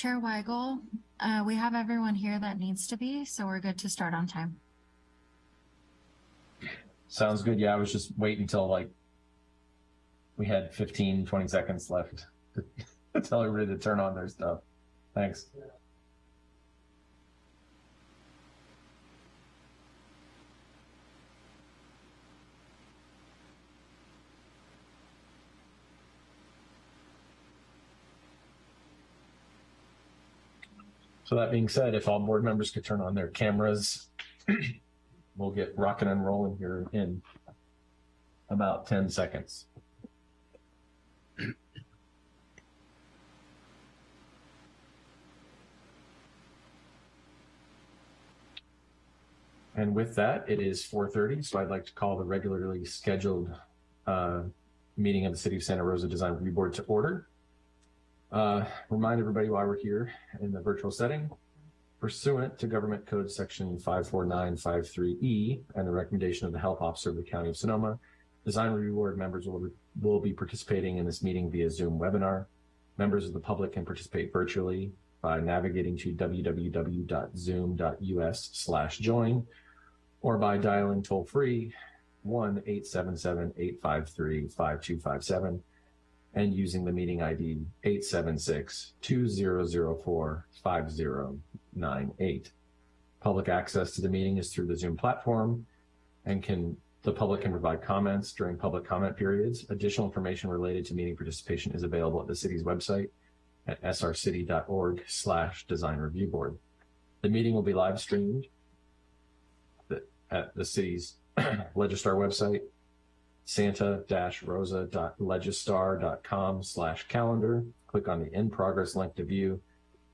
Chair Weigel, uh, we have everyone here that needs to be, so we're good to start on time. Sounds good. Yeah, I was just waiting until like we had 15, 20 seconds left to tell everybody to turn on their stuff. Thanks. So that being said, if all board members could turn on their cameras, we'll get rocking and rolling here in about 10 seconds. And with that, it is 4.30, so I'd like to call the regularly scheduled uh, meeting of the City of Santa Rosa Design Review Board to order. Uh, remind everybody why we're here in the virtual setting. Pursuant to Government Code Section 54953E and the recommendation of the Health Officer of the County of Sonoma, Design Review Board members will, will be participating in this meeting via Zoom webinar. Members of the public can participate virtually by navigating to www.zoom.us slash join or by dialing toll free 1-877-853-5257 and using the meeting ID 876-2004-5098. Public access to the meeting is through the Zoom platform and can the public can provide comments during public comment periods. Additional information related to meeting participation is available at the city's website at srcity.org slash design review board. The meeting will be live streamed at the city's Legistar website, santa-rosa.legistar.com slash calendar. Click on the in progress link to view.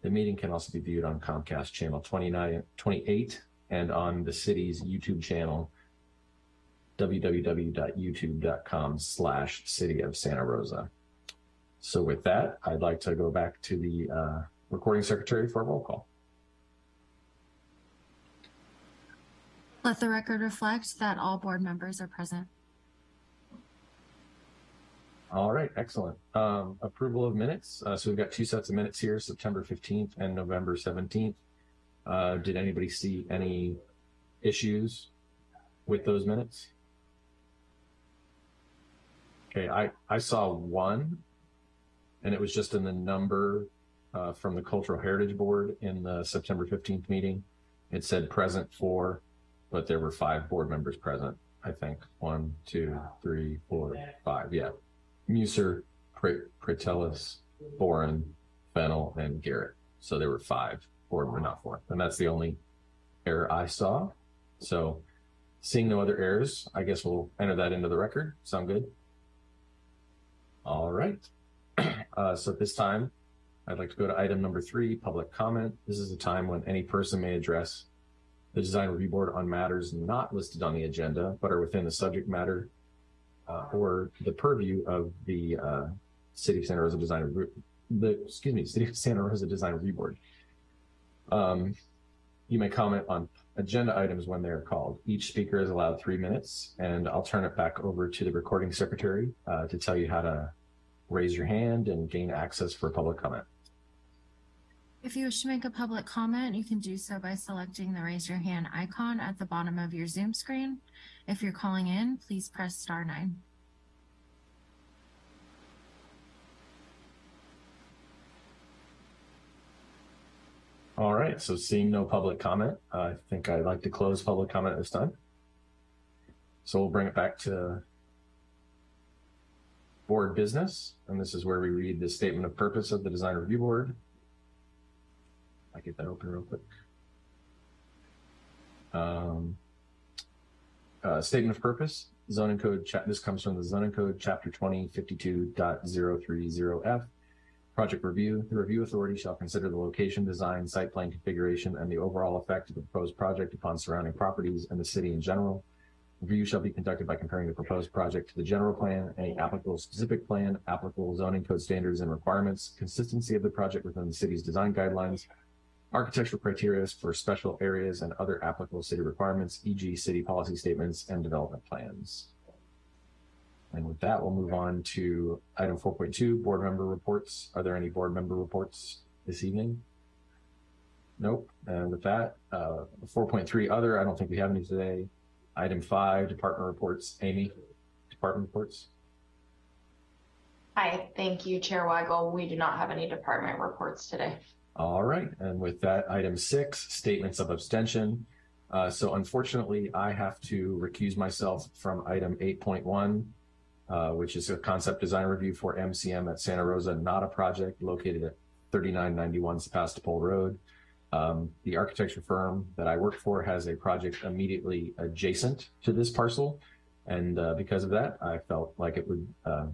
The meeting can also be viewed on Comcast channel 29, 28 and on the city's YouTube channel, www.youtube.com slash city of Santa Rosa. So with that, I'd like to go back to the uh, recording secretary for a roll call. Let the record reflect that all board members are present. All right, excellent. Um, approval of minutes. Uh, so we've got two sets of minutes here, September 15th and November 17th. Uh, did anybody see any issues with those minutes? Okay, I, I saw one, and it was just in the number uh, from the Cultural Heritage Board in the September 15th meeting. It said present for, but there were five board members present, I think. One, two, three, four, five, yeah. Muser, Pratellis, Boren, Fennel, and Garrett. So there were five, board were not four. And that's the only error I saw. So seeing no other errors, I guess we'll enter that into the record. Sound good? All right. Uh, so at this time, I'd like to go to item number three, public comment. This is a time when any person may address the design review board on matters not listed on the agenda, but are within the subject matter uh, or the purview of the uh, City of Santa Rosa Design the, excuse me, City of Santa Rosa Design Review Board. Um, you may comment on agenda items when they are called. Each speaker is allowed three minutes, and I'll turn it back over to the recording secretary uh, to tell you how to raise your hand and gain access for public comment. If you wish to make a public comment, you can do so by selecting the raise your hand icon at the bottom of your Zoom screen. If you're calling in, please press star nine. All right, so seeing no public comment, I think I'd like to close public comment at this time. So we'll bring it back to board business, and this is where we read the statement of purpose of the Design Review Board. I get that open real quick. Um, uh, statement of purpose, zoning code, this comes from the zoning code chapter 2052.030F. Project review, the review authority shall consider the location, design, site plan configuration, and the overall effect of the proposed project upon surrounding properties and the city in general. Review shall be conducted by comparing the proposed project to the general plan, any applicable specific plan, applicable zoning code standards and requirements, consistency of the project within the city's design guidelines, architectural criteria for special areas and other applicable city requirements, e.g. city policy statements and development plans. And with that, we'll move on to item 4.2, board member reports. Are there any board member reports this evening? Nope. And with that, uh, 4.3 other, I don't think we have any today. Item five, department reports. Amy, department reports. Hi, thank you, Chair Weigel. We do not have any department reports today. All right. And with that, item six, statements of abstention. Uh, so unfortunately, I have to recuse myself from item 8.1, uh, which is a concept design review for MCM at Santa Rosa Nada project located at 3991 Sebastopol Road. Um, the architecture firm that I work for has a project immediately adjacent to this parcel. And uh, because of that, I felt like it would uh,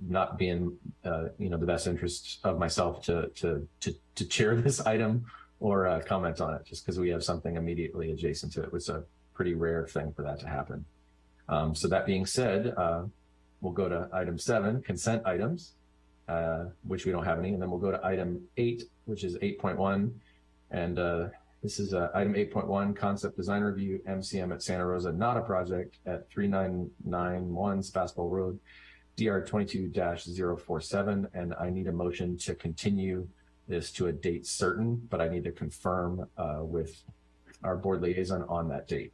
not be in uh, you know the best interest of myself to to to, to chair this item or uh, comment on it, just because we have something immediately adjacent to it. It was a pretty rare thing for that to happen. Um, so that being said, uh, we'll go to item seven, consent items, uh, which we don't have any, and then we'll go to item eight, which is 8.1. And uh, this is uh, item 8.1, concept design review, MCM at Santa Rosa, not a project at 3991 Sebastopol Road, DR 22-047. And I need a motion to continue this to a date certain, but I need to confirm uh, with our board liaison on that date.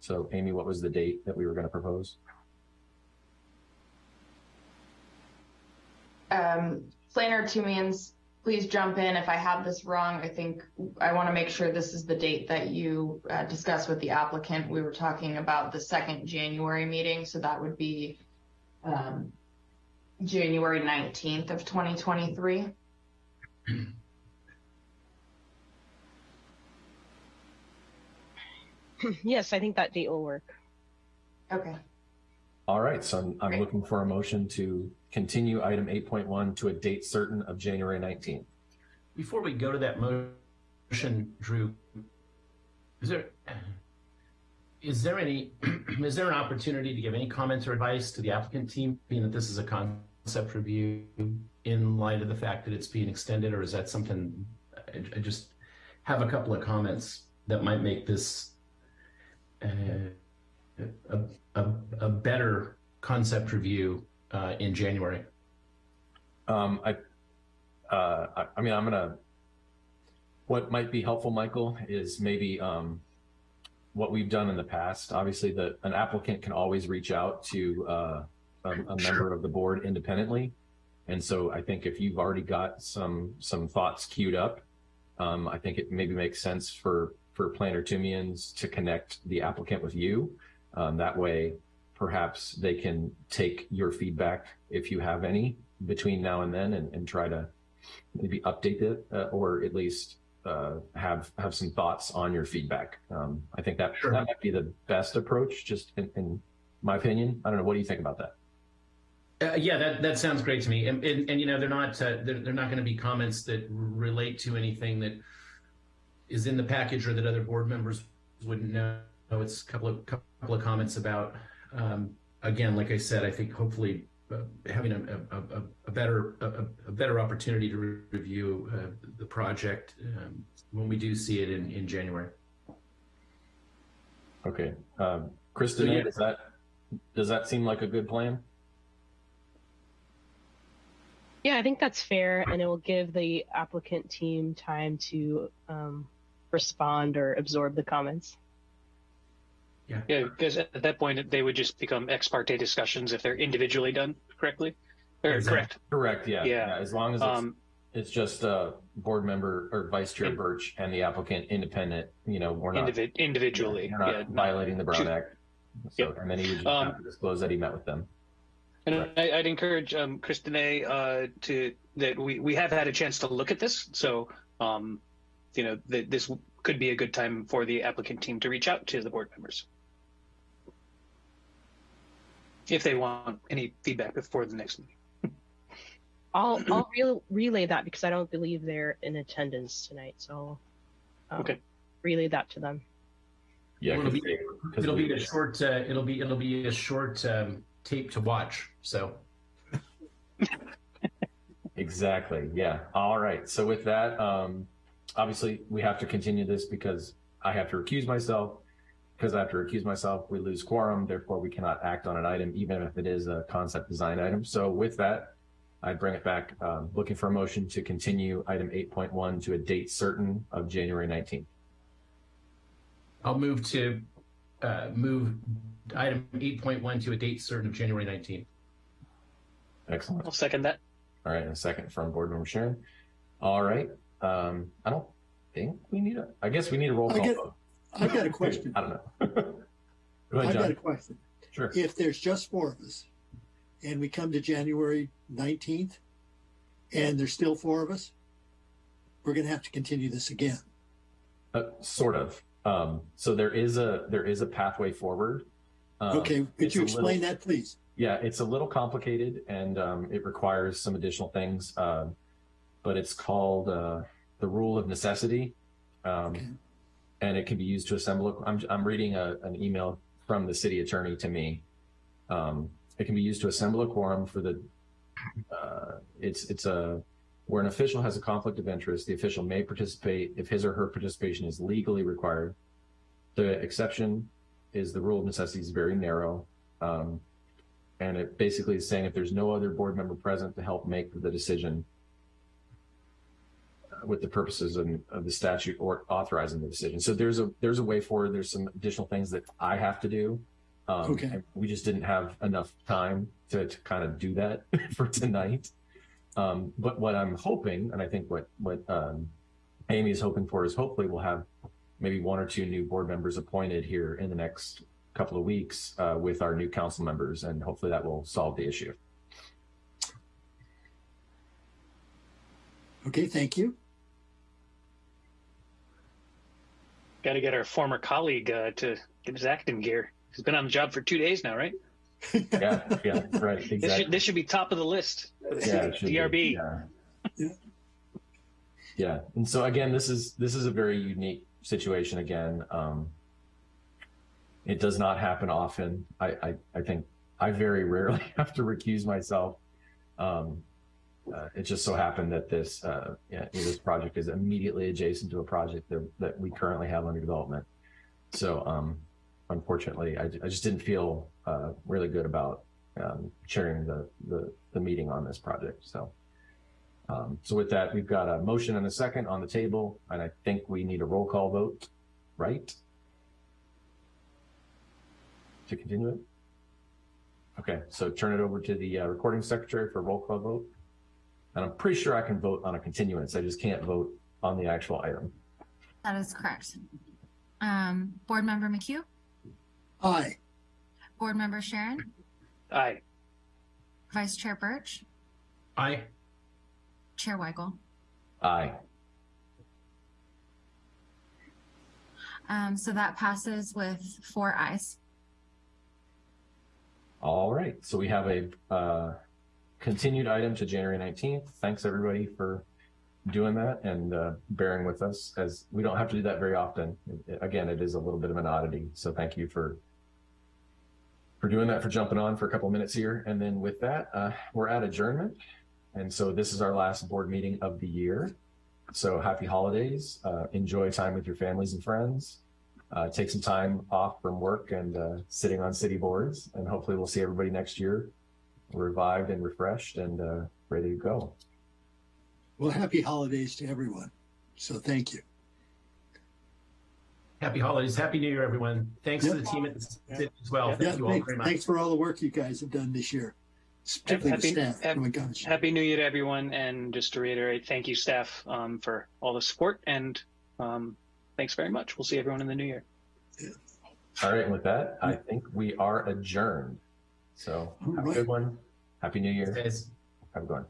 So Amy, what was the date that we were going to propose? Um, Planner Tumians, please jump in if I have this wrong. I think I want to make sure this is the date that you uh, discussed with the applicant. We were talking about the second January meeting, so that would be um, January 19th of 2023. Yes, I think that date will work. Okay. All right, so I'm, I'm looking for a motion to continue item 8.1 to a date certain of January 19th. Before we go to that motion, Drew, is there, is there any, is there an opportunity to give any comments or advice to the applicant team, being that this is a concept review in light of the fact that it's being extended, or is that something, I, I just have a couple of comments that might make this uh, a, a, a better concept review uh, in January? Um, I, uh, I, I mean, I'm gonna, what might be helpful, Michael, is maybe, um, what we've done in the past. Obviously, the, an applicant can always reach out to, uh, a, a member of the board independently. And so I think if you've already got some, some thoughts queued up, um, I think it maybe makes sense for, for Planner Tumians to connect the applicant with you. Um, that way, perhaps they can take your feedback if you have any between now and then and, and try to maybe update it uh, or at least uh, have have some thoughts on your feedback. Um, I think that Sure. that might be the best approach, just in, in my opinion. I don't know. What do you think about that? Uh, yeah, that, that sounds great to me. And, and, and you know, they're not, uh, they're, they're not going to be comments that relate to anything that is in the package or that other board members wouldn't know. It's a couple of, couple of comments about, um, again, like I said, I think hopefully having a, a, a, a better, a, a better opportunity to re- review uh, the project um, when we do see it in, in January. Okay, um, Kristen, So, yeah. does that does that seem like a good plan? Yeah, I think that's fair, and it will give the applicant team time to um, respond or absorb the comments. Yeah, because at that point, they would just become ex parte discussions if they're individually done correctly. Or Exactly. correct. Correct. Yeah. Yeah. As long as it's, Um, it's just uh, board member or vice chair In- Birch and the applicant independent. You know, we're not individ- individually. You're not yeah, not- violating the Brown Ju- Act. So, and then he would just Um, have to disclose that he met with them. And I, I'd encourage um, Kristine uh, to that we, we have had a chance to look at this. So, um, you know, that this could be a good time for the applicant team to reach out to the board members if they want any feedback before the next meeting. I'll I'll re- relay that because I don't believe they're in attendance tonight, so um, Okay. relay that to them. Yeah. It'll 'cause be, they- 'cause it'll be a short, uh, it'll be, it'll be a short um, tape to watch. So. Exactly. Yeah. All right. So with that, um, obviously we have to continue this because I have to recuse myself. Because I have to recuse myself, we lose quorum. Therefore, we cannot act on an item, even if it is a concept design item. So with that, I'd bring it back, um, looking for a motion to continue item eight point one to a date certain of January nineteenth. I'll move to uh, move item 8.1 to a date certain of January 19th. Excellent. I'll second that. All right, and a second from Board Member Sharon. All right, um, I don't think we need a, I guess we need a roll I call vote. I've got a question. I don't know. Go ahead, I've got a question. Sure. If there's just four of us and we come to January nineteenth and there's still four of us, we're gonna have to continue this again. Uh, sort of. Um, so there is a, there is a pathway forward. Um, Okay, could you a little- explain that, please? Yeah, it's a little complicated and um, it requires some additional things. Um, but it's called uh, the rule of necessity. Um, Okay. And it can be used to assemble. A, I'm, I'm reading a, an email from the city attorney to me. Um, it can be used to assemble a quorum for the. Uh, it's it's a where an official has a conflict of interest. The official may participate if his or her participation is legally required. The exception is the rule of necessity is very narrow. Um, and it basically is saying if there's no other board member present to help make the decision with the purposes of, of the statute or authorizing the decision. So there's a there's a way forward. There's some additional things that I have to do. Um, Okay. We just didn't have enough time to, to kind of do that for tonight. Um, but what I'm hoping, and I think what what um, Amy is hoping for, is hopefully we'll have maybe one or two new board members appointed here in the next couple of weeks uh, with our new council members, and hopefully that will solve the issue. Okay, thank you. Got to get our former colleague uh, to get his acting gear. He's been on the job for two days now, right? Yeah, yeah, right, This exactly. should this should be top of the list. yeah, should be, DRB. Yeah. Yeah. Yeah, and so again, this is this is a very unique situation. Again, um, it does not happen often. I, I I think I very rarely have to recuse myself. Um, uh, it just so happened that this uh, yeah, this project is immediately adjacent to a project that, that we currently have under development. So um, unfortunately, I, I just didn't feel uh, really good about um, chairing the, the the meeting on this project. So. Um, so with that, we've got a motion and a second on the table, and I think we need a roll call vote, right? To continue it? Okay, so turn it over to the uh, recording secretary for roll call vote. And I'm pretty sure I can vote on a continuance. I just can't vote on the actual item. That is correct. Um, Board Member McHugh, Aye, Board Member Sharon, Aye. Vice Chair Birch, Aye. Chair Weigel. Aye. Um, so that passes with four ayes. All right, so we have a uh, continued item to January 19th. Thanks, everybody, for doing that and uh, bearing with us, as we don't have to do that very often. Again, it is a little bit of an oddity, so thank you for for doing that, for jumping on for a couple minutes here. And then with that, uh, we're at adjournment. And so this is our last board meeting of the year. So happy holidays. Uh, enjoy time with your families and friends uh, take some time off from work and uh, sitting on city boards. And hopefully, we'll see everybody next year revived and refreshed and uh, ready to go. well, happy holidays to everyone. So thank you. Happy holidays. Happy New Year, everyone. Thanks to the team at the city as well. Yeah, Thank you all thanks, very much. thanks for all the work you guys have done this year, particularly the Happy- staff. hap- Oh my gosh. Happy New Year to everyone, and just to reiterate, thank you, staff, um, for all the support, and um, thanks very much. We'll see everyone in the new year. All right. And with that, I think we are adjourned. So have a good one. Happy New Year. Have a good one.